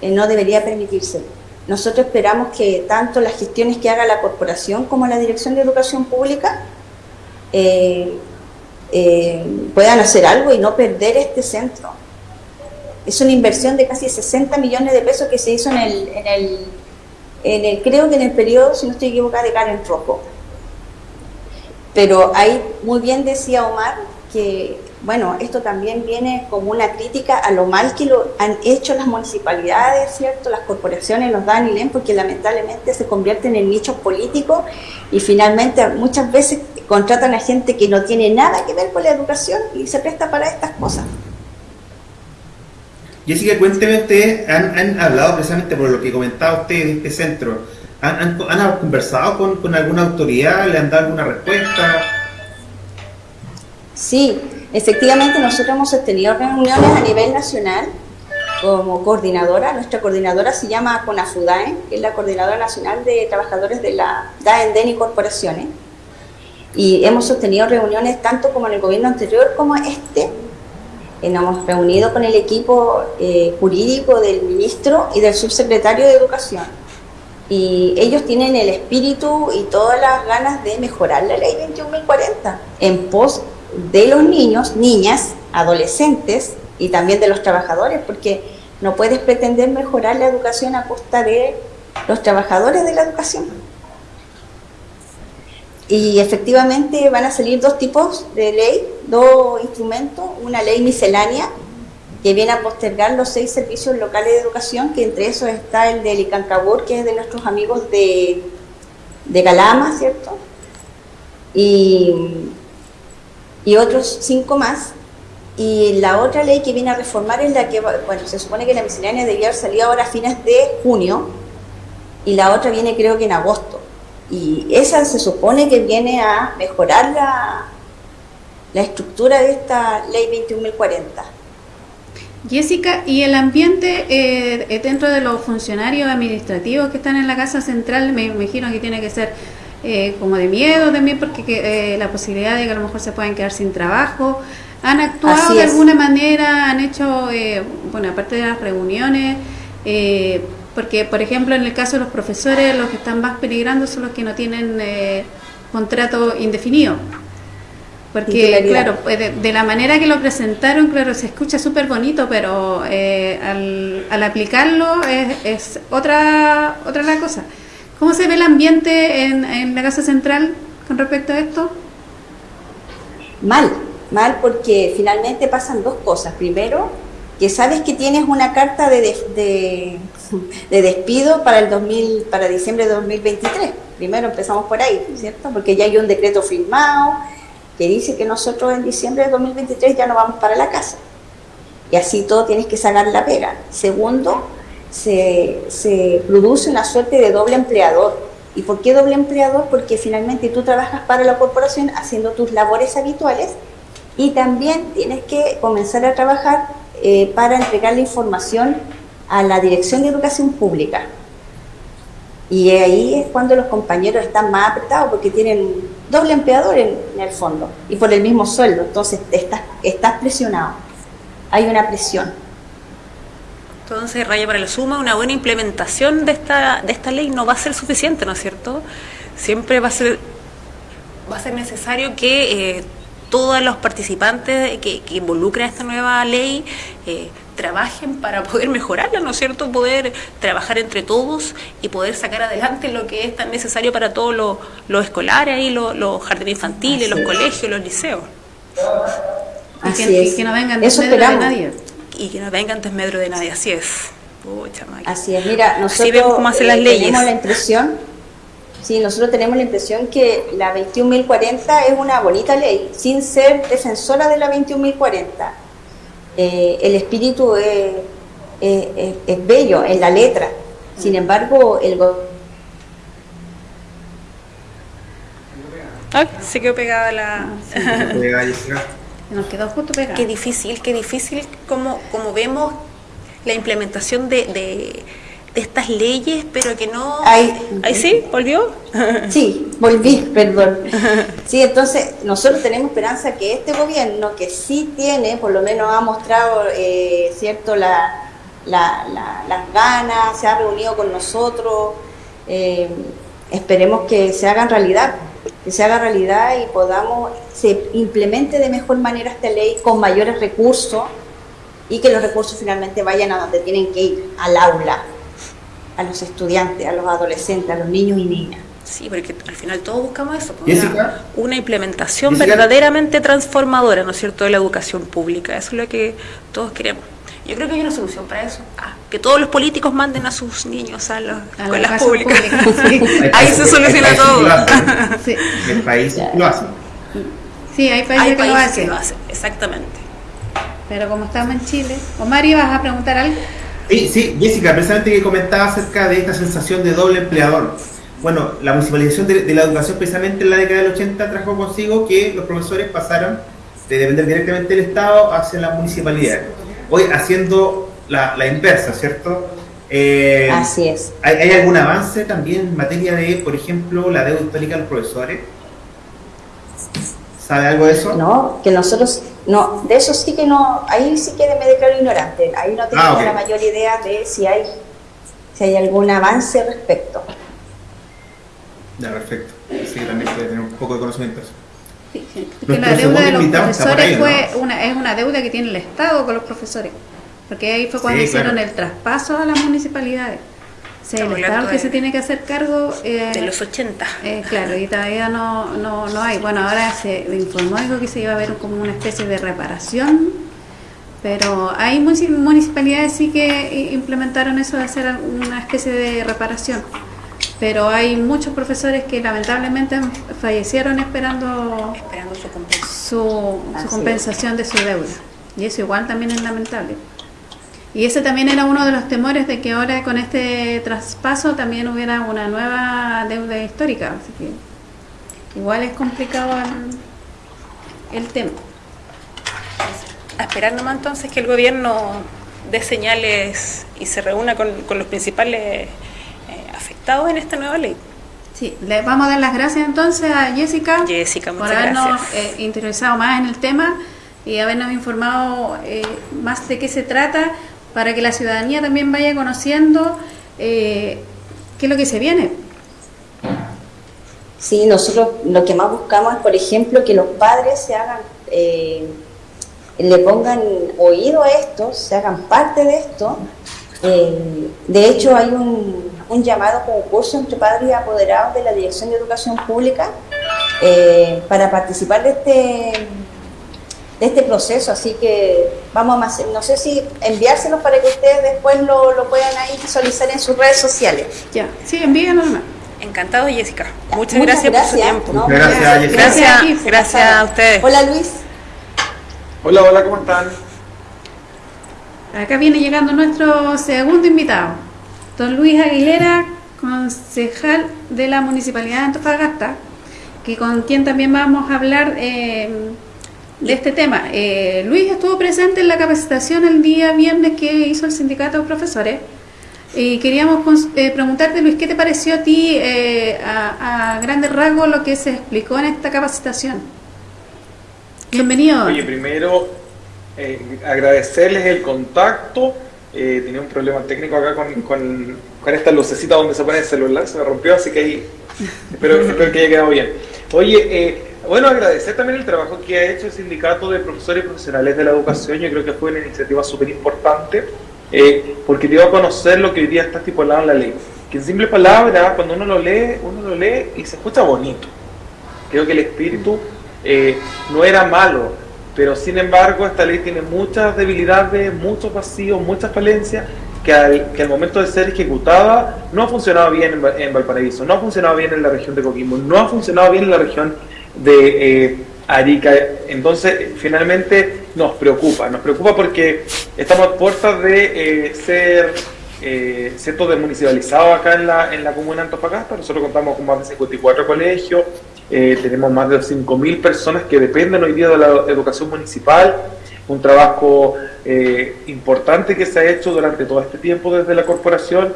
eh, no debería permitirse. Nosotros esperamos que tanto las gestiones que haga la corporación como la Dirección de Educación Pública eh, eh, puedan hacer algo y no perder este centro. Es una inversión de casi 60 millones de pesos que se hizo en el, en el, en el creo que en el periodo, si no estoy equivocada, de Karen Rojo. Pero ahí muy bien decía Omar que bueno, esto también viene como una crítica a lo mal que lo han hecho las municipalidades, ¿cierto? Las corporaciones los dan y leen porque lamentablemente se convierten en nichos políticos y finalmente muchas veces contratan a gente que no tiene nada que ver con la educación y se presta para estas cosas. Jessica, cuénteme ustedes, ¿han, hablado precisamente por lo que comentaba usted de este centro? ¿Han, conversado con, con alguna autoridad? ¿Le han dado alguna respuesta? Sí, Efectivamente, nosotros hemos tenido reuniones a nivel nacional como coordinadora. Nuestra coordinadora se llama CONAFUDAE, que es la Coordinadora Nacional de Trabajadores de la DAENDEN y Corporaciones. Y hemos sostenido reuniones tanto como en el gobierno anterior como este. Eh, nos hemos reunido con el equipo eh, jurídico del ministro y del subsecretario de Educación. Y ellos tienen el espíritu y todas las ganas de mejorar la ley 21.040 en pos de los niños, niñas, adolescentes y también de los trabajadores, porque no puedes pretender mejorar la educación a costa de los trabajadores de la educación. Y efectivamente van a salir dos tipos de ley, dos instrumentos, una ley miscelánea que viene a postergar los seis servicios locales de educación, que entre esos está el de Licancabur, que es de nuestros amigos de, de Calama, ¿cierto? Y y otros cinco más. Y la otra ley que viene a reformar es la que, bueno, se supone que la miscelánea debía haber salido ahora a fines de junio y la otra viene creo que en agosto. Y esa se supone que viene a mejorar la, la estructura de esta ley 21.040. Jessica, ¿y el ambiente eh, dentro de los funcionarios administrativos que están en la Casa Central? Me imagino que tiene que ser eh, como de miedo también porque eh, la posibilidad de que a lo mejor se puedan quedar sin trabajo. ¿Han actuado de alguna manera? ¿Han hecho, eh, bueno, aparte de las reuniones? porque, por ejemplo, en el caso de los profesores, los que están más peligrando son los que no tienen contrato indefinido. Porque, claro, pues, de, la manera que lo presentaron, claro, se escucha súper bonito, pero al, al, aplicarlo es, es otra, otra la cosa. ¿Cómo se ve el ambiente en, la Casa Central con respecto a esto? Mal, mal porque finalmente pasan dos cosas. Primero, que sabes que tienes una carta de, de, despido para el 2000, para diciembre de 2023. Primero empezamos por ahí, ¿cierto? Porque ya hay un decreto firmado que dice que nosotros en diciembre de 2023 ya no vamos para la casa. Y así todo tienes que sacar la pega. Segundo, se, se produce una suerte de doble empleador. ¿Y por qué doble empleador? Porque finalmente tú trabajas para la corporación haciendo tus labores habituales y también tienes que comenzar a trabajar eh, para entregar la información a la Dirección de Educación Pública. Y ahí es cuando los compañeros están más apretados porque tienen doble empleador en, el fondo y por el mismo sueldo. Entonces estás, estás presionado. Hay una presión. Entonces, raya para la suma, una buena implementación de esta, de esta ley no va a ser suficiente, ¿no es cierto? Siempre va a ser, va a ser necesario que eh, todos los participantes que, que involucran esta nueva ley eh, trabajen para poder mejorarla, ¿no es cierto? Poder trabajar entre todos y poder sacar adelante lo que es tan necesario para todos los, escolares, y los, jardines infantiles, los colegios, los liceos. Así y que, no vengan de nadie y que no vengan desmedro de nadie, así es. así es, mira, nosotros las eh, leyes. tenemos la impresión, sí, nosotros tenemos la impresión que la 21.040 es una bonita ley, sin ser defensora de la 21.040. Eh, el espíritu es, es, bello en la letra, sin embargo, el Ay, se quedó pegada la... Nos quedó justo pegado. Qué difícil, qué difícil como, como vemos la implementación de, de estas leyes, pero que no... Ahí, ¿Ahí sí? ¿Volvió? Sí, volví, perdón. Sí, entonces nosotros tenemos esperanza que este gobierno, que sí tiene, por lo menos ha mostrado, eh, cierto, la, la- la- las ganas, se ha reunido con nosotros, eh, esperemos que se hagan realidad, que se haga realidad y podamos, se implemente de mejor manera esta ley con mayores recursos y que los recursos finalmente vayan a donde tienen que ir, al aula, a los estudiantes, a los adolescentes, a los niños y niñas. Sí, porque al final todos buscamos eso, pues, una, una implementación Jessica. verdaderamente transformadora, ¿no es cierto?, de la educación pública. Eso es lo que todos queremos. Yo creo que hay una solución para eso. Ah, que todos los políticos manden a sus niños a las la escuelas públicas. sí. Ahí se soluciona todo. Sí. El país lo hace. Sí, hay países Hay que lo hacen. que lo hacen, exactamente. Pero como estamos en Chile. Omar, ¿ibas a preguntar algo? Sí, sí, Jessica, precisamente que comentaba acerca de esta sensación de doble empleador. Bueno, la municipalización de, de la educación precisamente en la década del 80 trajo consigo que los profesores pasaran de depender directamente del Estado hacia la municipalidad. Hoy haciendo la, la inversa, ¿cierto? Eh, Así es. ¿hay, hay algún avance también en materia de, por ejemplo, la deuda histórica de los profesores? ¿Sabe algo de eso? No, que nosotros, no, de eso sí que no, ahí sí que me declaro ignorante, ahí no tengo Ah, la mayor idea de si hay, si hay algún avance al respecto. Ya, perfecto. Sí, también puede tener un poco de conocimiento eso. Que la deuda de los profesores ahí, fue una, es una deuda que tiene el Estado con los profesores. Porque ahí fue cuando Sí, hicieron claro. el traspaso a las municipalidades. O sea, el Estado que de- se tiene que hacer cargo. eh, De los 80. eh, claro, y todavía no, no, no hay. Bueno, ahora se informó dijo que se iba a ver como una especie de reparación, pero hay munici- municipalidades sí que implementaron eso de hacer una especie de reparación. Pero hay muchos profesores que lamentablemente fallecieron esperando, esperando su, compensación. su, compensación de su deuda. Y eso igual también es lamentable. Y ese también era uno de los temores de que ahora con este traspaso también hubiera una nueva deuda histórica. Así que igual es complicado el, el tema. A esperar nomás entonces que el gobierno dé señales y se reúna con, con los principales afectados en esta nueva ley. Sí, le vamos a dar las gracias entonces a Jessica, Jessica, por habernos eh, interesado más en el tema y habernos informado eh, más de qué se trata para que la ciudadanía también vaya conociendo eh, qué es lo que se viene. Sí, nosotros lo que más buscamos es, por ejemplo, que los padres se hagan, eh, le pongan oído a esto, se hagan parte de esto. Eh, de hecho, hay un, un llamado concurso entre padres y apoderados de la Dirección de Educación Pública eh, para participar de este, de este proceso. Así que vamos a, hacer- no sé si enviárselos para que ustedes después lo, lo puedan ahí visualizar en sus redes sociales. Ya, sí, envíenos nomás. Encantado, Jessica. Muchas, Muchas gracias, por su tiempo. No, gracias, gracias. Jessica. Gracias, Gracias, gracias a ustedes. Hola Luis. Hola, hola, ¿cómo están? Acá viene llegando nuestro segundo invitado, don Luis Aguilera, concejal de la Municipalidad de Antofagasta, que con quien también vamos a hablar eh, de este tema. Eh, Luis estuvo presente en la capacitación el día viernes que hizo el sindicato de profesores. Y queríamos eh, preguntarte, Luis, ¿qué te pareció a ti a, a grandes rasgos lo que se explicó en esta capacitación? Bienvenido. Oye, primero agradecerles el contacto. Eh, tenía un problema técnico acá con, con, con esta lucecita donde se pone el celular, se me rompió, así que ahí espero, espero que haya quedado bien. Oye, eh, bueno, agradecer también el trabajo que ha hecho el Sindicato de Profesores y Profesionales de la Educación. Yo creo que fue una iniciativa súper importante eh, porque dio a conocer lo que hoy día está estipulado en la ley. Que en simple palabra, cuando uno lo lee, uno lo lee y se escucha bonito. Creo que el espíritu eh, no era malo, pero sin embargo esta ley tiene muchas debilidades, muchos vacíos, muchas falencias que al, que al momento de ser ejecutada no ha funcionado bien en, Va- en Valparaíso, no ha funcionado bien en la región de Coquimbo, no ha funcionado bien en la región de eh, Arica. Entonces, finalmente nos preocupa, nos preocupa porque estamos a puertas de eh, ser eh, ¿cierto? desmunicipalizado acá en la, en la comuna de Antofagasta. Nosotros contamos con más de 54 colegios, eh, tenemos más de 5.000 personas que dependen hoy día de la educación municipal. Un trabajo eh, importante que se ha hecho durante todo este tiempo desde la corporación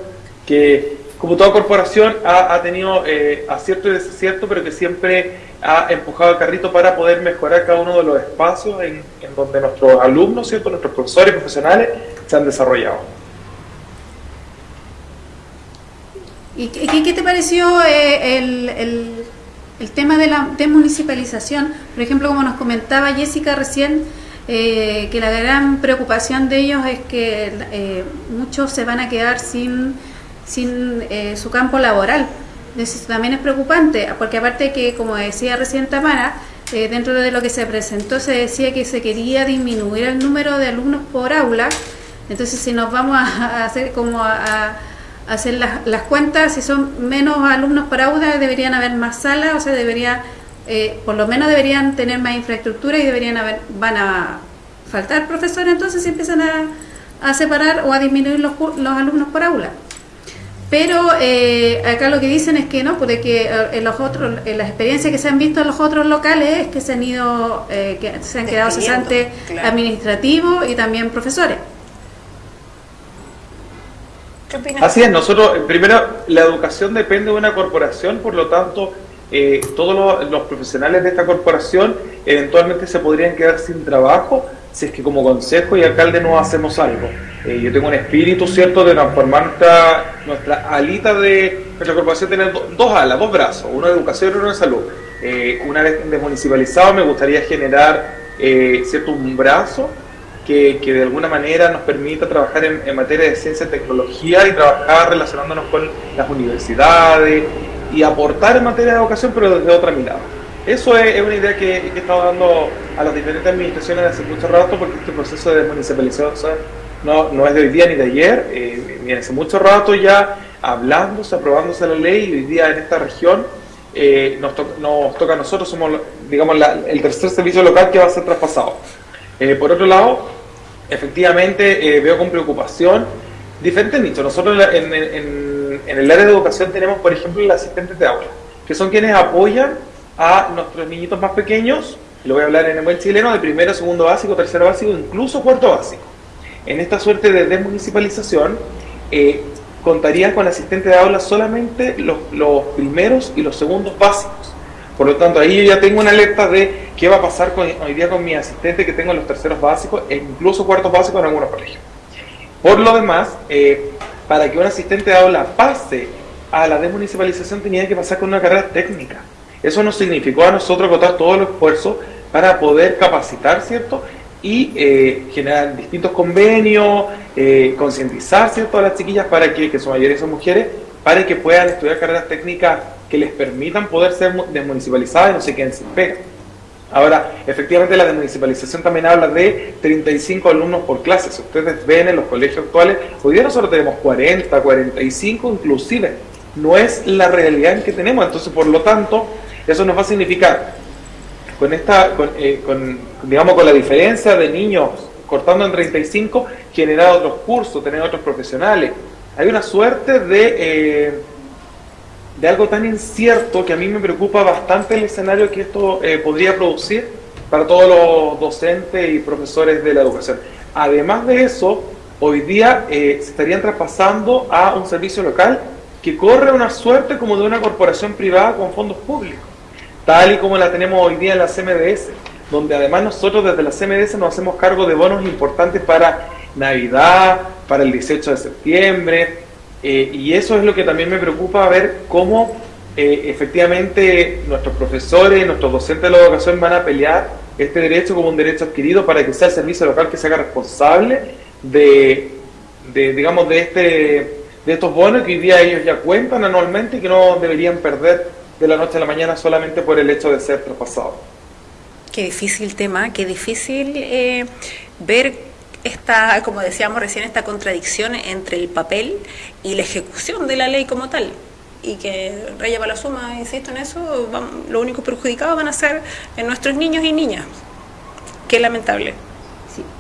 que como toda corporación ha, tenido eh, acierto y desacierto, pero que siempre ha empujado el carrito para poder mejorar cada uno de los espacios en, donde nuestros alumnos, ¿cierto? nuestros profesores profesionales se han desarrollado. ¿Y qué, te pareció el, el, tema de la desmunicipalización? Por ejemplo, como nos comentaba Jessica recién, eh, que la gran preocupación de ellos es que eh, muchos se van a quedar sin, sin su campo laboral. Eso también es preocupante, porque aparte que, como decía recién Tamara, dentro de lo que se presentó se decía que se quería disminuir el número de alumnos por aula. Entonces, si nos vamos a, hacer como a hacer las, las, cuentas, si son menos alumnos por aula, deberían haber más salas, o sea, debería, eh, por lo menos deberían tener más infraestructura y deberían haber, van a faltar profesores, entonces se empiezan a, a separar o a disminuir los, los alumnos por aula. Pero eh, acá lo que dicen es que no, porque que eh, en los otros, en las experiencias que se han visto en los otros locales es que se han ido, que se han quedado cesantes administrativos y también profesores. Así es, nosotros, primero, la educación depende de una corporación, por lo tanto, eh, todos los, profesionales de esta corporación eventualmente se podrían quedar sin trabajo si es que como consejo y alcalde no hacemos algo. Eh, yo tengo un espíritu, ¿cierto?, de transformar nuestra, nuestra alita de nuestra corporación, tener dos alas, dos brazos, uno de educación y uno de salud. Eh, una vez desmunicipalizado me gustaría generar, ¿cierto?, un brazo que, de alguna manera nos permita trabajar en, materia de ciencia y tecnología y trabajar relacionándonos con las universidades y aportar en materia de educación, pero desde otra mirada. Eso es, una idea que, he estado dando a las diferentes administraciones hace mucho rato, porque este proceso de desmunicipalización no, no es de hoy día ni de ayer, eh, viene hace mucho rato ya hablándose, aprobándose la ley, y hoy día en esta región eh, nos, nos, toca a nosotros, somos digamos el tercer servicio local que va a ser traspasado. Eh, por otro lado, efectivamente eh, veo con preocupación diferentes nichos. Nosotros en, el área de educación tenemos, por ejemplo, los asistentes de aula, que son quienes apoyan a nuestros niñitos más pequeños, lo voy a hablar en el buen chileno, de primero, segundo básico, tercero básico, incluso cuarto básico. En esta suerte de desmunicipalización, eh, contarían con asistentes de aula solamente los primeros y los segundos básicos. Por lo tanto, ahí yo ya tengo una alerta de qué va a pasar hoy día con mi asistente que tengo en los terceros básicos e incluso cuartos básicos en algunos colegios. Por lo demás, eh, para que un asistente de aula pase a la desmunicipalización tenía que pasar con una carrera técnica. Eso nos significó a nosotros agotar todo el esfuerzo para poder capacitar, ¿cierto? Y eh, generar distintos convenios, eh, concientizar, ¿cierto? A las chiquillas para que, que su mayoría son mujeres, para que puedan estudiar carreras técnicas que les permitan poder ser desmunicipalizadas y no se queden sin pega. Ahora, efectivamente la desmunicipalización también habla de 35 alumnos por clase. Si ustedes ven en los colegios actuales, hoy día nosotros tenemos 40, 45 inclusive. No es la realidad en que tenemos. Entonces, por lo tanto, eso nos va a significar, con esta, eh, digamos, con la diferencia de niños cortando en 35, generar otros cursos, tener otros profesionales. Hay una suerte de... Eh, de algo tan incierto que a mí me preocupa bastante el escenario que esto eh, podría producir para todos los docentes y profesores de la educación. Además de eso, hoy día eh, se estarían traspasando a un servicio local que corre una suerte como de una corporación privada con fondos públicos, tal y como la tenemos hoy día en la CMDS, donde además nosotros desde la CMDS nos hacemos cargo de bonos importantes para Navidad, para el 18 de septiembre, eh, y eso es lo que también me preocupa, ver cómo eh, efectivamente nuestros profesores, nuestros docentes de la educación van a pelear este derecho como un derecho adquirido para que sea el servicio local que se haga responsable de, digamos, de, este, de estos bonos que hoy día ellos ya cuentan anualmente y que no deberían perder de la noche a la mañana solamente por el hecho de ser traspasados. Qué difícil tema, qué difícil eh, ver esta, como decíamos recién, esta contradicción entre el papel y la ejecución de la ley como tal. Y que Raya la suma, insisto en eso, lo único perjudicado van a ser en nuestros niños y niñas. Qué lamentable.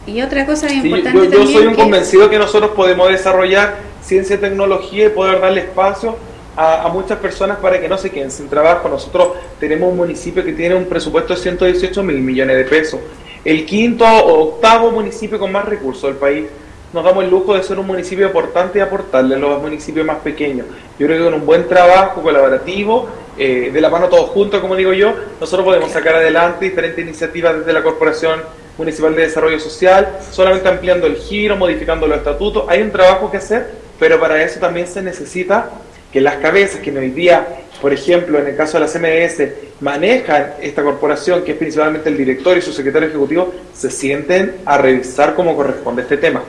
Y otra cosa importante yo, yo soy un convencido que nosotros podemos desarrollar ciencia y tecnología y poder darle espacio a, a, muchas personas para que no se queden sin trabajo. Nosotros tenemos un municipio que tiene un presupuesto de 118 mil millones de pesos el quinto o octavo municipio con más recursos del país. nos damos el lujo de ser un municipio aportante y aportarle a los municipios más pequeños. Yo creo que con un buen trabajo colaborativo, eh, de la mano todos juntos, como digo yo, nosotros podemos sacar adelante diferentes iniciativas desde la Corporación Municipal de Desarrollo Social, solamente ampliando el giro, modificando los estatutos. Hay un trabajo que hacer, pero para eso también se necesita que las cabezas que hoy día, por ejemplo, en el caso de la CMS, manejan esta corporación, que es principalmente el director y su secretario ejecutivo, se sienten a revisar cómo corresponde este tema.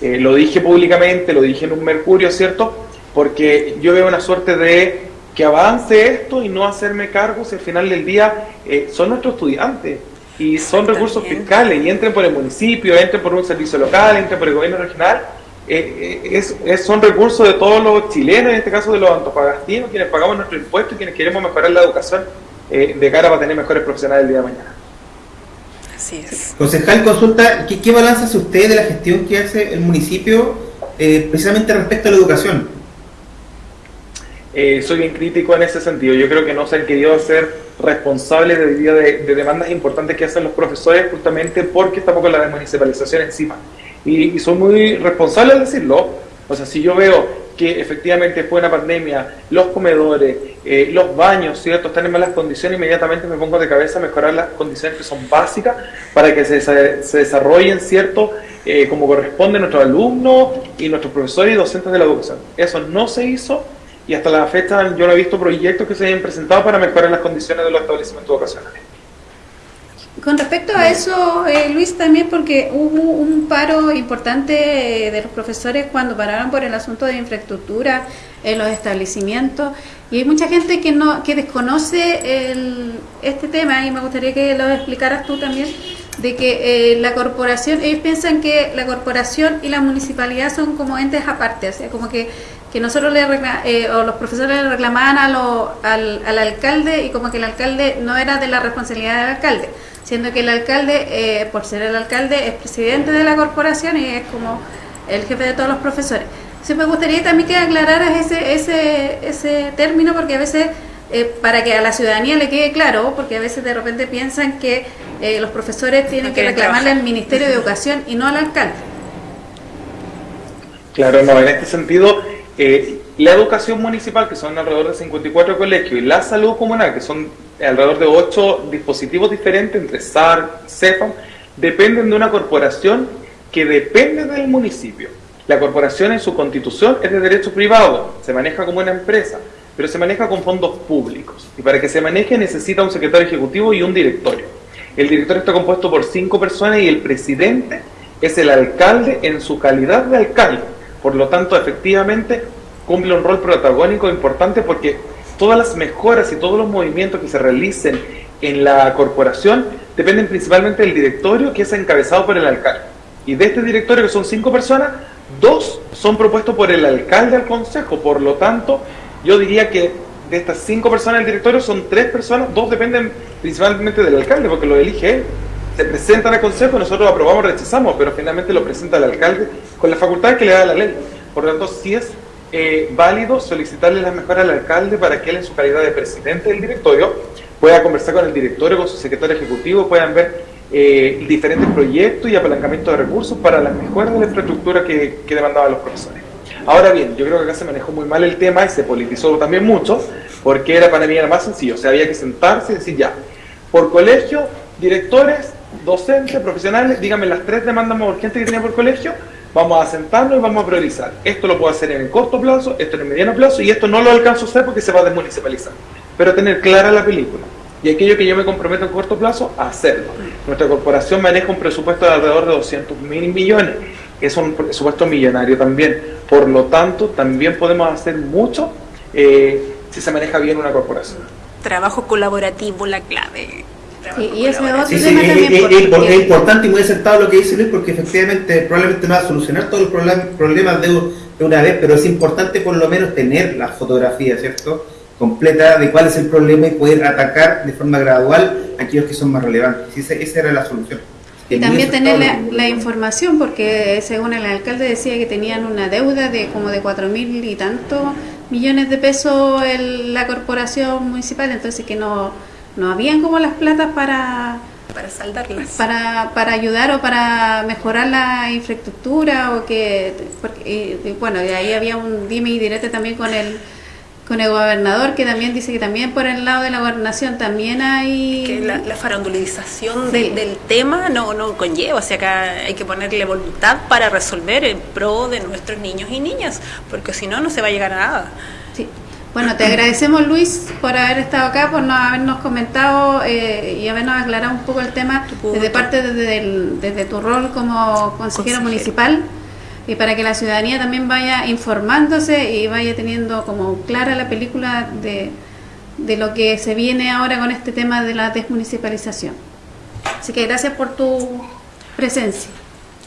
Eh, lo dije públicamente, lo dije en un Mercurio, ¿cierto? Porque yo veo una suerte de que avance esto y no hacerme cargo si al final del día eh, son nuestros estudiantes y son recursos fiscales y entren por el municipio, entren por un servicio local, entren por el gobierno regional. Eh, es, son recursos de todos los chilenos, en este caso de los antofagastinos, quienes pagamos nuestros impuestos y quienes queremos mejorar la educación de cara para tener mejores profesionales el día de mañana. Así es. Concejal, consulta, ¿qué, qué balance hace usted de la gestión que hace el municipio eh, precisamente respecto a la educación? Eh, soy bien crítico en ese sentido. Yo creo que no se han querido hacer responsables de, de, de demandas importantes que hacen los profesores justamente porque estamos con la desmunicipalización encima. Y, y soy muy responsable al decirlo. O sea, si yo veo que efectivamente fue una pandemia, los comedores, eh, los baños, ¿cierto? Están en malas condiciones, inmediatamente me pongo de cabeza a mejorar las condiciones que son básicas para que se, se desarrollen, ¿cierto? Eh, como corresponde nuestros alumnos y nuestros profesores y docentes de la educación. Eso no se hizo y hasta la fecha yo no he visto proyectos que se hayan presentado para mejorar las condiciones de los establecimientos educacionales. Con respecto a eso, eh, Luis, también porque hubo un paro importante eh, de los profesores cuando pararon por el asunto de infraestructura en los establecimientos. Y hay mucha gente que no que desconoce el, este tema y me gustaría que lo explicaras tú también de que eh, la corporación, ellos piensan que la corporación y la municipalidad son como entes aparte, o sea, como que, que nosotros le o los profesores le reclamaban a lo, al, al alcalde y como que el alcalde no era de la responsabilidad del alcalde siendo que el alcalde, eh, por ser el alcalde, es presidente de la corporación y es como el jefe de todos los profesores. Entonces me gustaría también que aclararas ese, ese, ese término porque a veces, eh, para que a la ciudadanía le quede claro, porque a veces de repente piensan que eh, los profesores tienen que reclamarle al Ministerio de Educación y no al alcalde. Claro, no, en este sentido, la educación municipal, que son alrededor de 54 colegios, y la salud comunal, que son alrededor de 8 dispositivos diferentes entre SAR, CEPAM, dependen de una corporación que depende del municipio. La corporación en su constitución es de derecho privado, se maneja como una empresa, pero se maneja con fondos públicos. Y para que se maneje necesita un secretario ejecutivo y un directorio. El directorio está compuesto por cinco personas y el presidente es el alcalde en su calidad de alcalde. Por lo tanto, efectivamente, cumple un rol protagónico importante porque todas las mejoras y todos los movimientos que se realicen en la corporación dependen principalmente del directorio que es encabezado por el alcalde. Y de este directorio, que son cinco personas, dos son propuestos por el alcalde al consejo. Por lo tanto, yo diría que de estas cinco personas del directorio son tres personas, dos dependen principalmente del alcalde, porque lo elige él. Se presentan al consejo, nosotros aprobamos o rechazamos, pero finalmente lo presenta el alcalde con la facultad que le da la ley. Por lo tanto, si es eh, válido solicitarle la mejora al alcalde para que él en su calidad de presidente del directorio pueda conversar con el directorio, con su secretario ejecutivo, puedan ver eh, diferentes proyectos y apalancamiento de recursos para la mejora de la infraestructura que, que demandaban los profesores. Ahora bien, yo creo que acá se manejó muy mal el tema y se politizó también mucho, porque era para mí más sencillo, o sea, había que sentarse y decir ya, por colegio, directores, docentes, profesionales, díganme las tres demandas más urgentes que tenía por colegio, Vamos a sentarnos y vamos a priorizar. Esto lo puedo hacer en el corto plazo, esto en el mediano plazo y esto no lo alcanzo a hacer porque se va a desmunicipalizar. Pero tener clara la película. Y aquello que yo me comprometo en corto plazo, hacerlo. Nuestra corporación maneja un presupuesto de alrededor de 200 mil millones. Es un presupuesto millonario también. Por lo tanto, también podemos hacer mucho eh, si se maneja bien una corporación. Trabajo colaborativo, la clave. Y, ese otro tema también. Es, importante y muy acertado lo que dice Luis, porque efectivamente probablemente no va a solucionar todos los problemas de, una vez, pero es importante por lo menos tener la fotografía, ¿cierto? Completa de cuál es el problema y poder atacar de forma gradual aquellos que son más relevantes. esa, esa era la solución. Y también tener la, información, porque según el alcalde decía que tenían una deuda de como de cuatro mil y tantos millones de pesos en la corporación municipal, entonces que no no habían como las platas para, Para saldarlas. Para, para ayudar o para mejorar la infraestructura o que... Porque, y, y bueno, y ahí había un dime y direte también con el con el gobernador que también dice que también por el lado de la gobernación también hay que la, la farandulización de- del tema no no conlleva o sea acá hay que ponerle voluntad para resolver en pro de nuestros niños y niñas porque si no no se va a llegar a nada. Bueno, te agradecemos Luis por haber estado acá, por no habernos comentado eh, y habernos aclarado un poco el tema desde parte desde, el- desde tu rol como consejero, Consejero. municipal y para que la ciudadanía también vaya informándose y vaya teniendo como clara la película de, de lo que se viene ahora con este tema de la desmunicipalización. Así que gracias por tu presencia.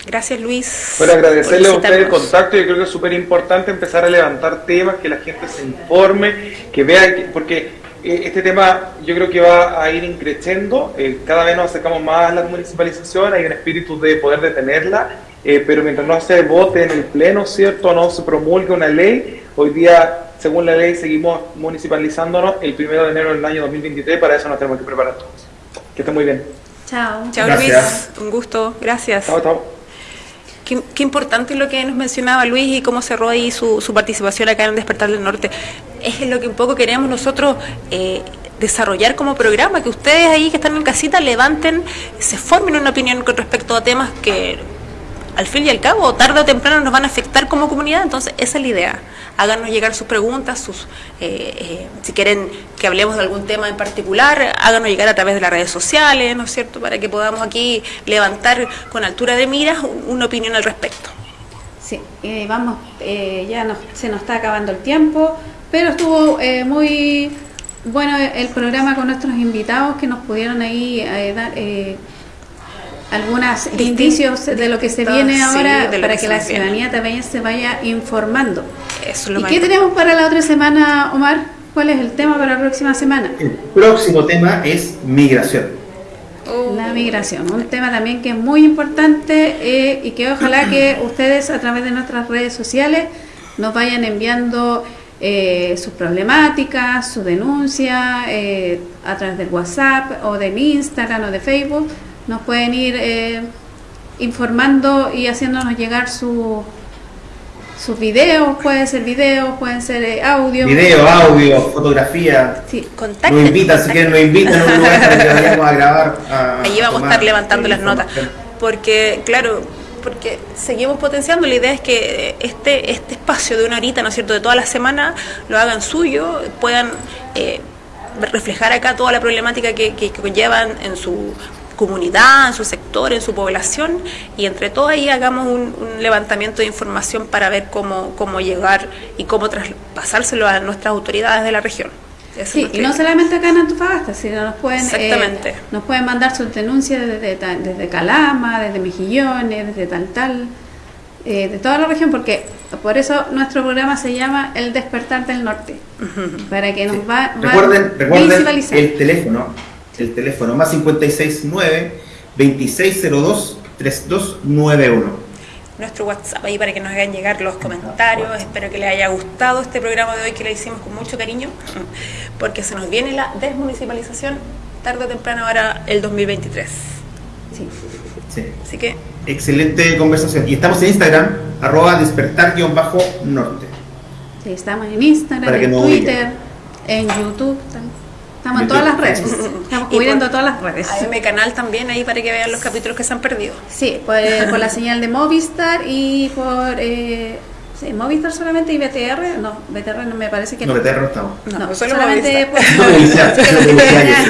Gracias Luis Bueno, agradecerle a por ustedes el contacto. Yo creo que es súper importante empezar a levantar temas, que la gente se informe, que vea, que- porque eh, este tema yo creo que va a ir increciendo. eh, cada vez nos acercamos más a la municipalización, hay un espíritu de poder detenerla, eh, pero mientras no se vote en el Pleno, ¿cierto? No se promulgue una ley. Hoy día, según la ley, seguimos municipalizándonos el primero de enero del año 2023. Para eso nos tenemos que preparar todos. Que esté muy bien. Chao. Chao Gracias. Luis, un gusto, gracias. Chao, chao. Qué, qué importante lo que nos mencionaba Luis y cómo cerró ahí su, su participación acá en Despertar del Norte. Es lo que un poco queremos nosotros eh, desarrollar como programa, que ustedes ahí que están en casita levanten, se formen una opinión con respecto a temas que al fin y al cabo, tarde o temprano nos van a afectar como comunidad, entonces esa es la idea. Háganos llegar sus preguntas, sus eh, eh, si quieren que hablemos de algún tema en particular, háganos llegar a través de las redes sociales, ¿no es cierto?, para que podamos aquí levantar con altura de miras un- una opinión al respecto. Sí, eh, vamos, eh, ya nos- se nos está acabando el tiempo, pero estuvo eh, muy bueno el programa con nuestros invitados que nos pudieron ahí dar algunos indicios de lo que se viene ahora para que la viene. ciudadanía también se vaya informando. Eso es lo ¿Y qué tenemos para la otra semana, Omar? ¿Cuál es el tema para la próxima semana? El próximo tema es migración. La migración, un tema también que es muy importante eh, y que ojalá que ustedes a través de nuestras redes sociales nos vayan enviando eh, sus problemáticas, su denuncia eh, a través del WhatsApp o del Instagram o de Facebook. Nos pueden ir eh, informando y haciéndonos llegar su, sus videos, pueden ser videos, pueden ser eh, audio. Video, audio, fotografía. Sí, Nos invitan, si quieren nos invitan a un lugar para que vayamos a grabar. a- Allí vamos a estar levantando las notas. Porque, claro, porque seguimos potenciando. La idea es que este, este espacio de una horita, ¿no es cierto?, de toda la semana, lo hagan suyo, puedan eh, reflejar acá toda la problemática que, que, que conllevan en su comunidad, en su sector, en su población, y entre todos ahí hagamos un, un levantamiento de información para ver cómo, cómo llegar y cómo traspasárselo a nuestras autoridades de la región. Sí, y no solamente acá en Antofagasta, sino nos pueden, eh, nos pueden mandar sus denuncias desde, desde Calama, desde Mejillones, desde tal tal, eh, de toda la región, porque por eso nuestro programa se llama El Despertar del Norte, para que nos va, va Recuerden, a recuerden el teléfono, el teléfono más 569 2602 3291. nuestro WhatsApp ahí para que nos hagan llegar los comentarios. Espero que les haya gustado este programa de hoy que le hicimos con mucho cariño, porque se nos viene la desmunicipalización tarde o temprano ahora el 2023. Sí. Sí. Así que Excelente conversación. Y estamos en Instagram, arroba despertar-norte. Sí, estamos en Instagram, Para que en no Twitter, en YouTube, tam- estamos en todas las redes, estamos cubriendo por todas las redes. AM canal también ahí para que vean los capítulos que se han perdido. Sí, por, eh, por la señal de Movistar y por eh, sí, Movistar solamente y BTR. No, BTR no me parece que No, BTR no estamos. No, solo solamente Movistar.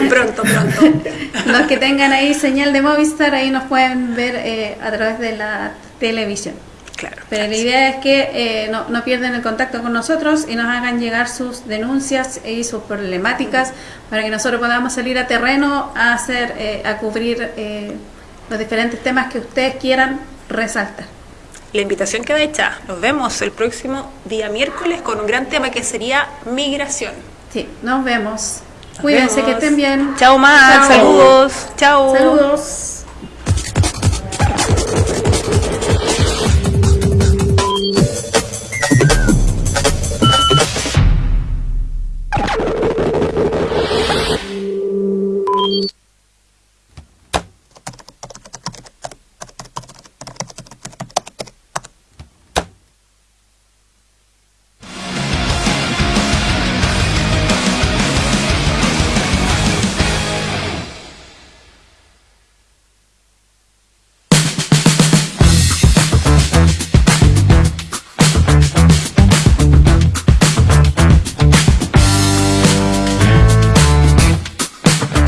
Pronto, pronto. los que tengan ahí señal de Movistar ahí nos pueden ver eh, a través de la televisión. Claro. Pero la idea es que eh, no, no pierdan el contacto con nosotros y nos hagan llegar sus denuncias y sus problemáticas para que nosotros podamos salir a terreno a hacer, eh, a cubrir eh, los diferentes temas que ustedes quieran resaltar. La invitación queda hecha. Nos vemos el próximo día miércoles con un gran tema que sería migración. Sí, nos vemos. Nos Cuídense, vemos. que estén bien. Chao. Chao. Saludos. Chao. Saludos.